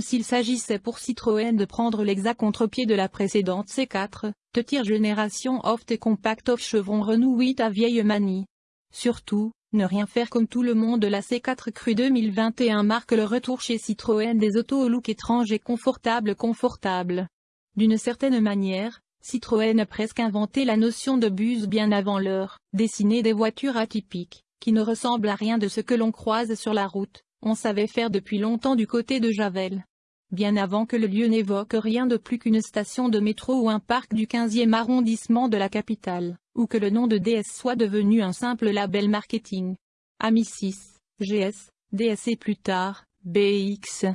s'il s'agissait pour Citroën de prendre l'exact contre-pied de la précédente C4, de tire génération off et compact off chevron Renault 8 à vieille manie. Surtout, ne rien faire comme tout le monde la C4 Cru 2021 marque le retour chez Citroën des autos au look étrange et confortable confortable. D'une certaine manière, Citroën a presque inventé la notion de bus bien avant l'heure, dessiner des voitures atypiques, qui ne ressemblent à rien de ce que l'on croise sur la route, on savait faire depuis longtemps du côté de Javel. Bien avant que le lieu n'évoque rien de plus qu'une station de métro ou un parc du 15e arrondissement de la capitale, ou que le nom de DS soit devenu un simple label marketing. AMI 6, GS, DS et plus tard, BX.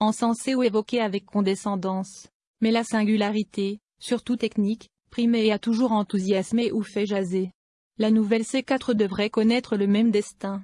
Encensé ou évoqué avec condescendance. Mais la singularité, surtout technique, primée et a toujours enthousiasmé ou fait jaser. La nouvelle C4 devrait connaître le même destin.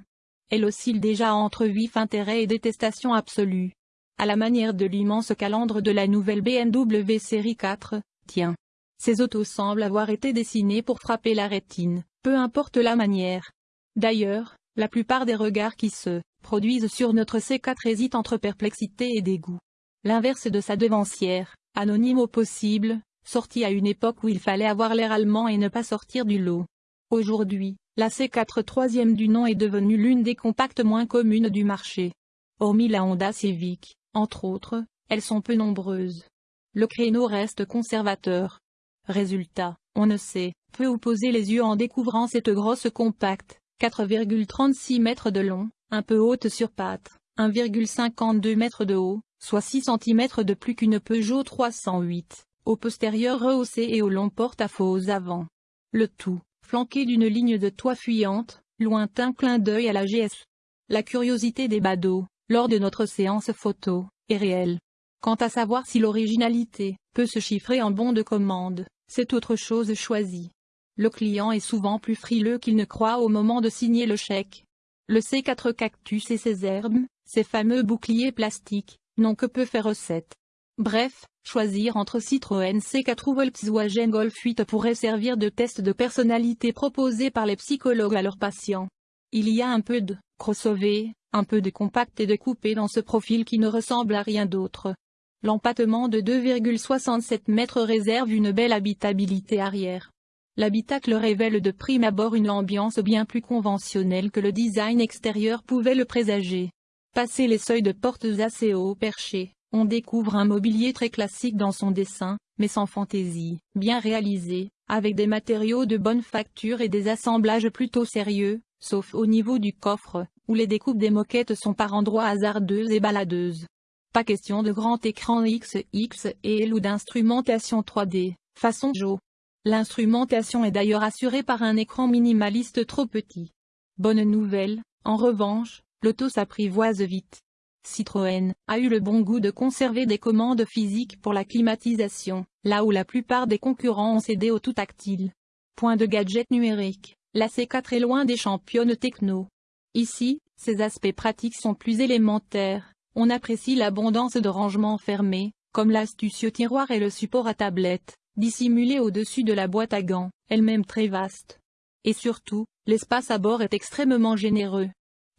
Elle oscille déjà entre vif intérêt et détestation absolue. À la manière de l'immense calandre de la nouvelle BMW série 4, tiens. Ces autos semblent avoir été dessinées pour frapper la rétine, peu importe la manière. D'ailleurs, la plupart des regards qui se produisent sur notre C4 hésitent entre perplexité et dégoût. L'inverse de sa devancière, anonyme au possible, sortie à une époque où il fallait avoir l'air allemand et ne pas sortir du lot. Aujourd'hui, la C4 troisième du nom est devenue l'une des compactes moins communes du marché. Hormis la Honda Civic, entre autres, elles sont peu nombreuses. Le créneau reste conservateur. Résultat, on ne sait, peu où poser les yeux en découvrant cette grosse compacte, 4,36 mètres de long, un peu haute sur pattes, 1,52 mètres de haut, soit 6 cm de plus qu'une Peugeot 308, au postérieur rehaussé et au long porte-à-faux avant. Le tout, flanqué d'une ligne de toit fuyante, lointain clin d'œil à la GS. La curiosité des badauds, lors de notre séance photo, est réelle. Quant à savoir si l'originalité peut se chiffrer en bon de commande, c'est autre chose choisie. Le client est souvent plus frileux qu'il ne croit au moment de signer le chèque. Le C4 Cactus et ses herbes, ces fameux boucliers plastiques, n'ont que peu fait recette. Bref, choisir entre Citroën C4 ou Volkswagen Golf 8 pourrait servir de test de personnalité proposé par les psychologues à leurs patients. Il y a un peu de crossover, un peu de compact et de coupé dans ce profil qui ne ressemble à rien d'autre. L'empattement de 2,67 mètres réserve une belle habitabilité arrière. L'habitacle révèle de prime abord une ambiance bien plus conventionnelle que le design extérieur pouvait le présager. Passer les seuils de portes assez haut perchés, on découvre un mobilier très classique dans son dessin, mais sans fantaisie, bien réalisé, avec des matériaux de bonne facture et des assemblages plutôt sérieux, sauf au niveau du coffre, où les découpes des moquettes sont par endroits hasardeuses et baladeuses. Pas question de grand écran XXL ou d'instrumentation 3D, façon Joe. L'instrumentation est d'ailleurs assurée par un écran minimaliste trop petit. Bonne nouvelle, en revanche, l'auto s'apprivoise vite. Citroën a eu le bon goût de conserver des commandes physiques pour la climatisation, là où la plupart des concurrents ont cédé au tout tactile. Point de gadget numérique, la C4 est loin des championnes techno. Ici, ces aspects pratiques sont plus élémentaires, on apprécie l'abondance de rangements fermés, comme l'astucieux tiroir et le support à tablette, dissimulé au-dessus de la boîte à gants, elle-même très vaste. Et surtout, l'espace à bord est extrêmement généreux.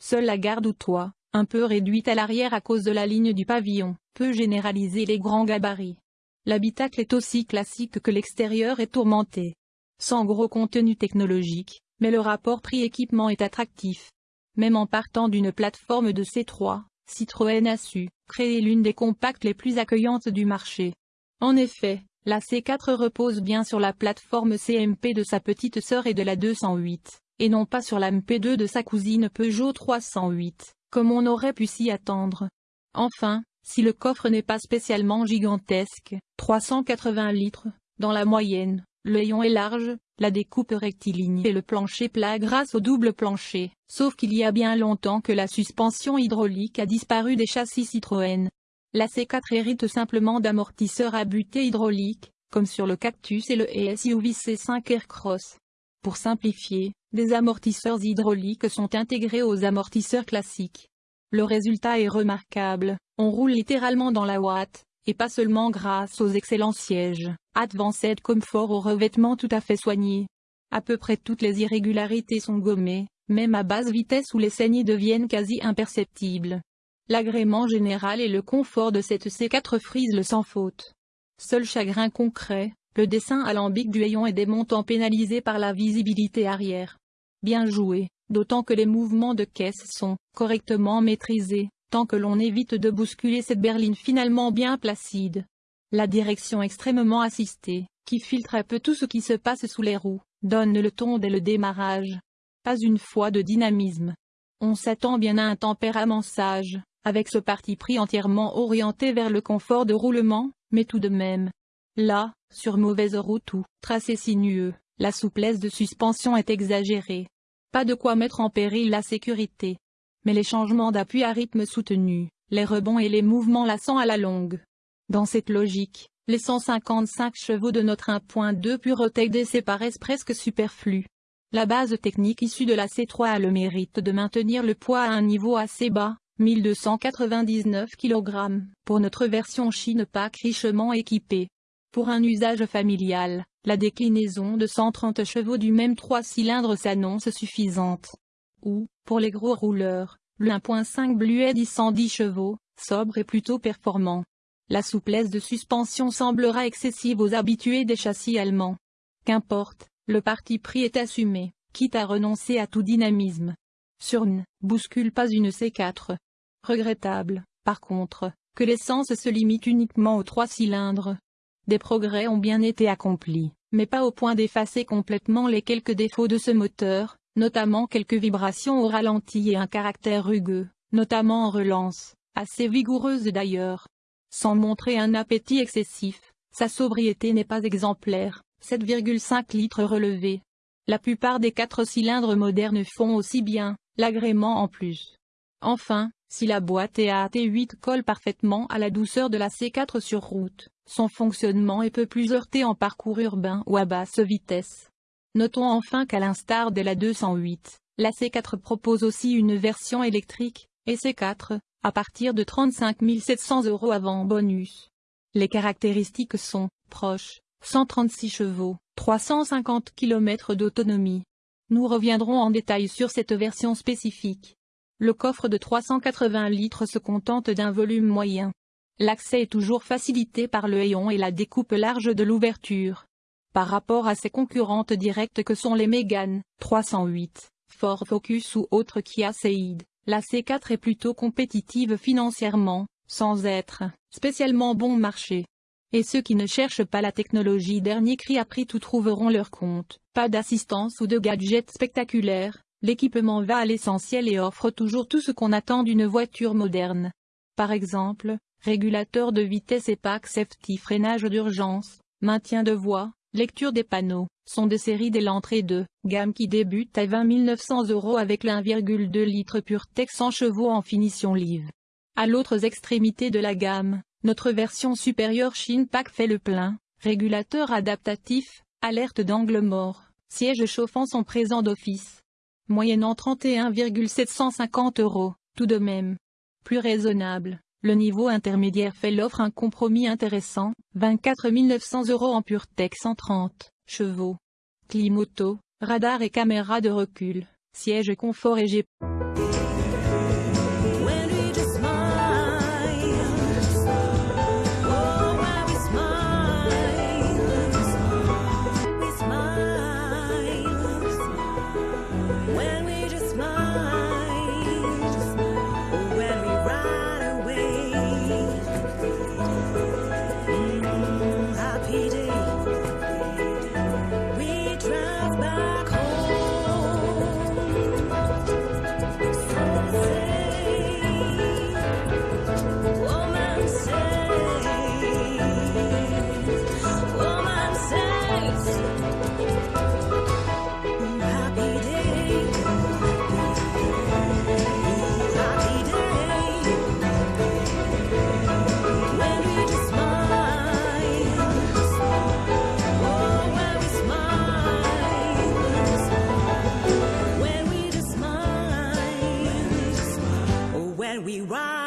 Seule la garde ou toit, un peu réduite à l'arrière à cause de la ligne du pavillon, peut généraliser les grands gabarits. L'habitacle est aussi classique que l'extérieur est tourmenté. Sans gros contenu technologique, mais le rapport prix-équipement est attractif. Même en partant d'une plateforme de C3, Citroën a su créer l'une des compacts les plus accueillantes du marché. En effet, la C4 repose bien sur la plateforme CMP de sa petite sœur et de la 208, et non pas sur la MP2 de sa cousine Peugeot 308 comme on aurait pu s'y attendre. Enfin, si le coffre n'est pas spécialement gigantesque, 380 litres, dans la moyenne, le rayon est large, la découpe rectiligne et le plancher plat grâce au double plancher, sauf qu'il y a bien longtemps que la suspension hydraulique a disparu des châssis Citroën. La C4 hérite simplement d'amortisseurs à butée hydraulique, comme sur le Cactus et le SUV C5 Aircross. Pour simplifier, des amortisseurs hydrauliques sont intégrés aux amortisseurs classiques. Le résultat est remarquable, on roule littéralement dans la ouate, et pas seulement grâce aux excellents sièges, Advanced Comfort au revêtement tout à fait soigné. À peu près toutes les irrégularités sont gommées, même à basse vitesse où les saignées deviennent quasi imperceptibles. L'agrément général et le confort de cette C4 frise le sans faute. Seul chagrin concret, le dessin alambic du hayon est des montants pénalisés par la visibilité arrière. Bien joué, d'autant que les mouvements de caisse sont correctement maîtrisés, tant que l'on évite de bousculer cette berline finalement bien placide. La direction extrêmement assistée, qui filtre un peu tout ce qui se passe sous les roues, donne le ton dès le démarrage. Pas une fois de dynamisme. On s'attend bien à un tempérament sage, avec ce parti pris entièrement orienté vers le confort de roulement, mais tout de même. Là, sur mauvaise route ou tracé sinueux, la souplesse de suspension est exagérée. De quoi mettre en péril la sécurité. Mais les changements d'appui à rythme soutenu, les rebonds et les mouvements lassants à la longue. Dans cette logique, les 155 chevaux de notre 1.2 PureTech DC paraissent presque superflus. La base technique issue de la C3 a le mérite de maintenir le poids à un niveau assez bas, 1299 kg, pour notre version Chine Pack richement équipée. Pour un usage familial, la déclinaison de 130 chevaux du même 3 cylindres s'annonce suffisante. Ou, pour les gros rouleurs, le 1.5 Blued 110 chevaux, sobre et plutôt performant. La souplesse de suspension semblera excessive aux habitués des châssis allemands. Qu'importe, le parti pris est assumé, quitte à renoncer à tout dynamisme. Surne, bouscule pas une C4. Regrettable, par contre, que l'essence se limite uniquement aux trois cylindres. Des progrès ont bien été accomplis, mais pas au point d'effacer complètement les quelques défauts de ce moteur, notamment quelques vibrations au ralenti et un caractère rugueux, notamment en relance, assez vigoureuse d'ailleurs. Sans montrer un appétit excessif, sa sobriété n'est pas exemplaire, 7,5 litres relevés. La plupart des quatre cylindres modernes font aussi bien, l'agrément en plus. Enfin, si la boîte EAT8 colle parfaitement à la douceur de la C4 sur route, son fonctionnement est peu plus heurté en parcours urbain ou à basse vitesse. Notons enfin qu'à l'instar de la 208, la C4 propose aussi une version électrique, et C4, à partir de 35 700 euros avant bonus. Les caractéristiques sont, proches, 136 chevaux, 350 km d'autonomie. Nous reviendrons en détail sur cette version spécifique. Le coffre de 380 litres se contente d'un volume moyen. L'accès est toujours facilité par le hayon et la découpe large de l'ouverture. Par rapport à ses concurrentes directes que sont les Mégane, 308, Ford Focus ou autres Kia Ceed, la C4 est plutôt compétitive financièrement, sans être spécialement bon marché. Et ceux qui ne cherchent pas la technologie dernier cri à prix tout trouveront leur compte. Pas d'assistance ou de gadgets spectaculaires, l'équipement va à l'essentiel et offre toujours tout ce qu'on attend d'une voiture moderne. Par exemple, régulateur de vitesse et pack safety freinage d'urgence, maintien de voie, lecture des panneaux, sont de série dès l'entrée de gamme qui débute à 20 900 euros avec le 1,2 litre PureTech 100 chevaux en finition live. À l'autre extrémité de la gamme, notre version supérieure Pack fait le plein, régulateur adaptatif, alerte d'angle mort, siège chauffant sont présents d'office. Moyennant 31,750 euros, tout de même. Plus raisonnable. Le niveau intermédiaire fait l'offre un compromis intéressant, 24 900 euros en PureTech 130 chevaux. Climoto, radar et caméra de recul, siège confort et G. When we ride.